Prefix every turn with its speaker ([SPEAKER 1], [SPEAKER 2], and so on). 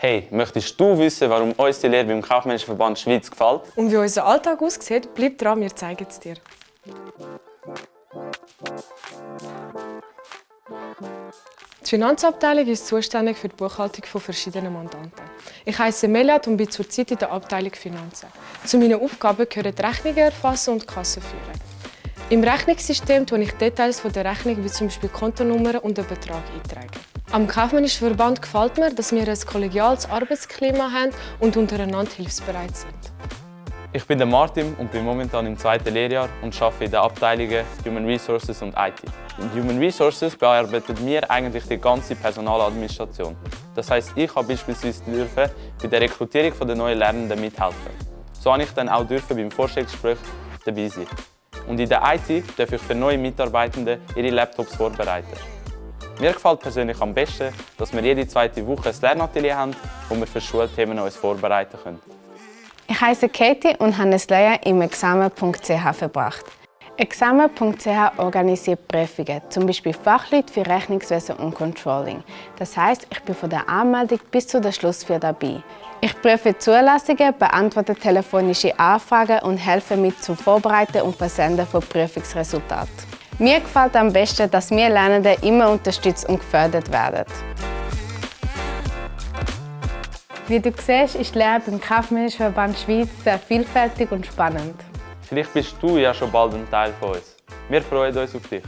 [SPEAKER 1] Hey, möchtest du wissen, warum uns die Lehre beim Kaufmännischen Verband Schweiz gefällt?
[SPEAKER 2] Und wie unser Alltag aussieht, bleib dran, wir zeigen es dir. Die Finanzabteilung ist zuständig für die Buchhaltung von verschiedenen Mandanten. Ich heiße Meliat und bin zurzeit in der Abteilung Finanzen. Zu meinen Aufgaben gehören die Rechnungen erfassen und Kassen führen. Im Rechnungssystem tue ich Details von der Rechnung wie zum Beispiel Kontonummer und den Betrag eintragen. Am Kaufmännischen Verband gefällt mir, dass wir ein kollegiales Arbeitsklima haben und untereinander hilfsbereit sind.
[SPEAKER 1] Ich bin der Martin und bin momentan im zweiten Lehrjahr und arbeite in den Abteilungen Human Resources und IT. In Human Resources bearbeiten wir eigentlich die ganze Personaladministration. Das heißt, ich habe beispielsweise dürfen bei der Rekrutierung der neuen Lernenden mithelfen. So habe ich dann auch dürfen beim Vorstellungsgespräch dabei sein. Und in der IT darf ich für neue Mitarbeitende ihre Laptops vorbereiten. Mir gefällt persönlich am besten, dass wir jede zweite Woche ein Lernatelier haben, wo wir für Schulthemen uns vorbereiten können.
[SPEAKER 3] Ich heiße Katie und habe ein Lehrjahr im Examen.ch verbracht. Examen.ch organisiert Prüfungen, zum Beispiel Fachleute für Rechnungswesen und Controlling. Das heißt, ich bin von der Anmeldung bis zu der Schlussfeier dabei. Ich prüfe Zulassungen, beantworte telefonische Anfragen und helfe mit zum Vorbereiten und Versenden von Prüfungsresultaten. Mir gefällt am besten, dass wir Lernenden immer unterstützt und gefördert werden. Wie du siehst, ist die Lehre beim Kaufmännischen Verband Schweiz sehr vielfältig und spannend.
[SPEAKER 1] Vielleicht bist du ja schon bald ein Teil von uns. Wir freuen uns auf dich.